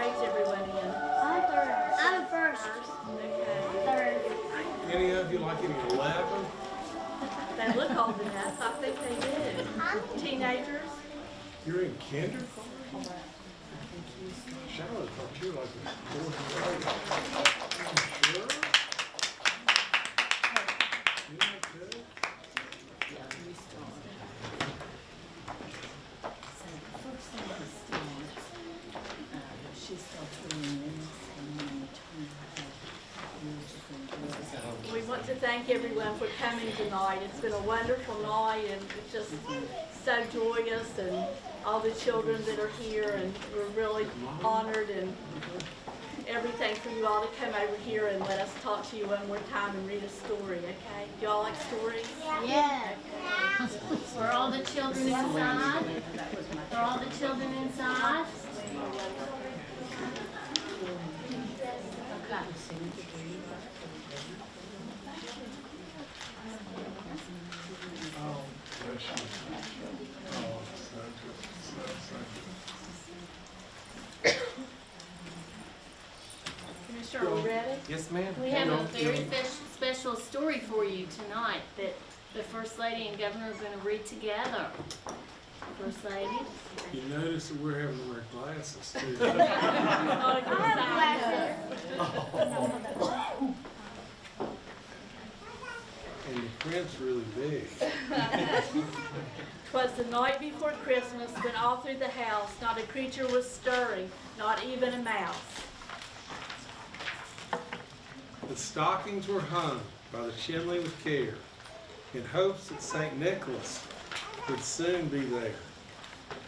grades everyone in? I'm third. I'm first. Okay. Third. Any of you like any eleven? They look old enough, I think they do. Teenagers? You're in kinder? Charlotte thought you were like a fourth grade. Sure? To thank everyone for coming tonight. It's been a wonderful night and it's just so joyous and all the children that are here and we're really honored and everything for you all to come over here and let us talk to you one more time and read a story, okay? Y'all like stories? Yeah. For all the children inside? For all the children inside? Oh, bless you. So good, so, so good. Commissioner, are we? Yes, ma'am. We have a very feel- special story for you tonight that the First Lady and Governor are gonna read together. First Lady? You notice that we're having to wear glasses too. Oh, I have glasses. And the print's really big. Twas the night before Christmas when all through the house not a creature was stirring, not even a mouse. The stockings were hung by the chimney with care, in hopes that St. Nicholas would soon be there.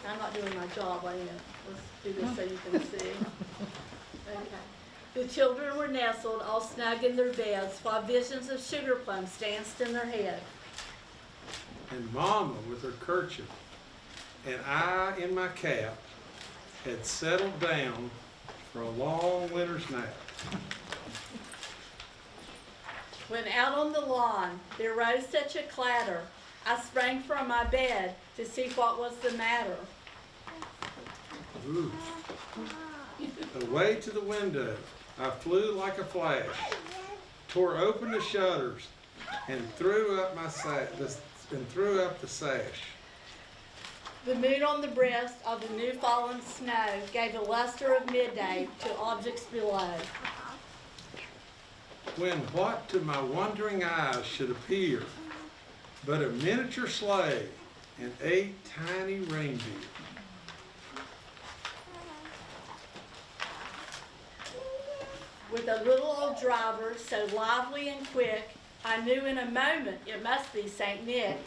I'm not doing my job, I am. Let's do this so you can see. Okay. The children were nestled all snug in their beds while visions of sugar plums danced in their head. And Mama, with her kerchief, and I in my cap, had settled down for a long winter's nap. When out on the lawn there rose such a clatter, I sprang from my bed to see what was the matter. Ooh. Away to the window, I flew like a flash, tore open the shutters, and threw up my sa- the, and threw up the sash. The moon on the breast of the new fallen snow gave the luster of midday to objects below. When what to my wondering eyes should appear but a miniature sleigh and eight tiny reindeer. With a little old driver so lively and quick, I knew in a moment it must be Saint Nick.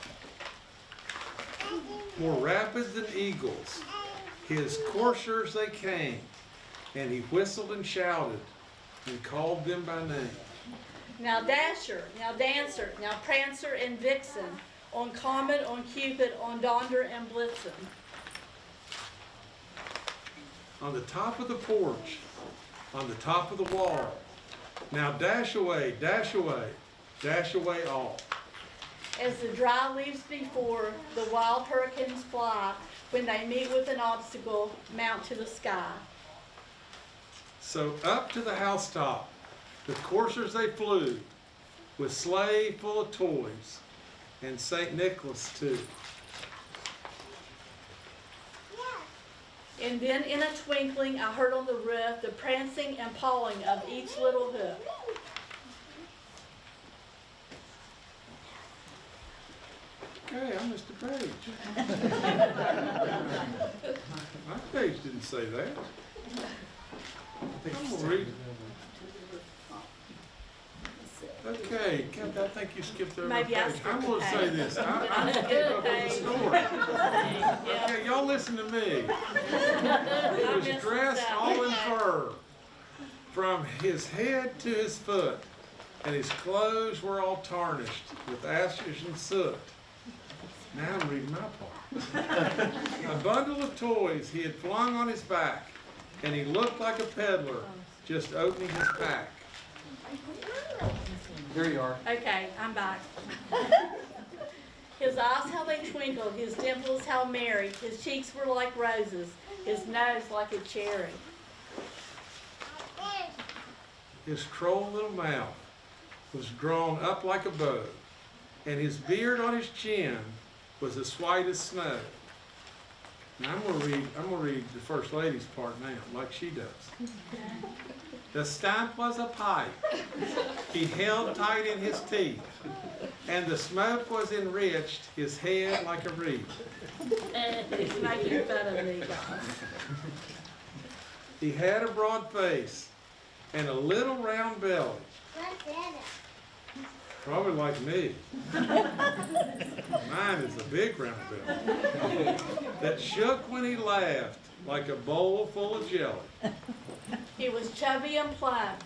More rapid than eagles, his coursers they came, and he whistled and shouted and called them by name. Now Dasher, now Dancer, now Prancer and Vixen, on Comet, on Cupid, on Donder and Blitzen. On the top of the porch, on the top of the wall, now dash away, dash away, dash away all. As the dry leaves before the wild hurricanes fly, when they meet with an obstacle, mount to the sky. So up to the housetop, the coursers they flew, with sleigh full of toys, and St. Nicholas too. And then in a twinkling, I heard on the roof the prancing and pawing of each little hoof. Okay, I'm Mr. Page. My page didn't say that. I'm gonna read. Okay, Captain, I think you skipped over a Maybe I page. I'm skipped a gonna say page. this, I, I didn't keep up with the story. Okay, y'all listen to me. He was dressed all in fur, from his head to his foot, and his clothes were all tarnished with ashes and soot. Now I'm reading my part. A bundle of toys he had flung on his back, and he looked like a peddler just opening his pack. Here you are. Okay, I'm back. his eyes, how they twinkled, his dimples, how merry, his cheeks were like roses, his nose like a cherry. His troll little mouth was drawn up like a bow, and his beard on his chin was as white as snow. Now I'm gonna read, I'm gonna read the First Lady's part now, like she does. The stump was a pipe he held tight in his teeth, and the smoke was enriched his head like a wreath. He's making fun of me, guys. He had a broad face and a little round belly, probably like me. Mine is a big round belly that shook when he laughed like a bowl full of jelly. He was chubby and plump,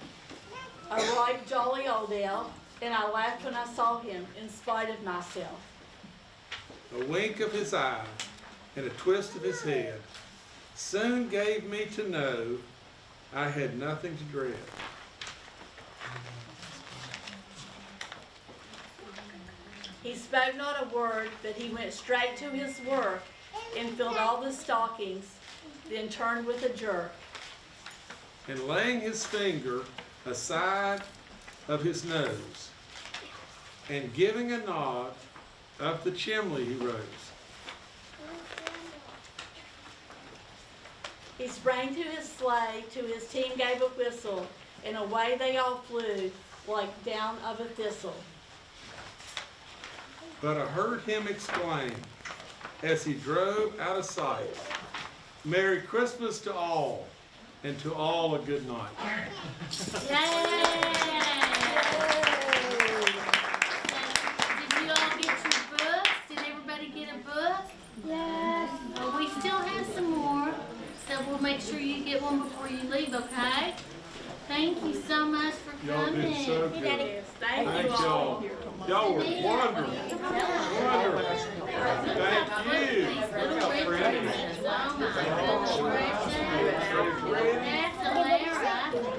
a right jolly old elf, and I laughed when I saw him in spite of myself. A wink of his eye and a twist of his head soon gave me to know I had nothing to dread. He spoke not a word, but he went straight to his work and filled all the stockings, then turned with a jerk. and laying his finger aside of his nose, and giving a nod, up the chimney he rose. He sprang to his sleigh, to his team gave a whistle, and away they all flew like down of a thistle. But I heard him exclaim, as he drove out of sight, Merry Christmas to all, and to all a good night. Yay! Did you all get your books? Did everybody get a book? Yes. Well, we still have some more, so we'll make sure you get one before you leave, okay? Thank you so much for Y'all coming. did so good. Yes, thank Thank you all. Y'all were wonderful. Wonderful. Thank you. Thank you.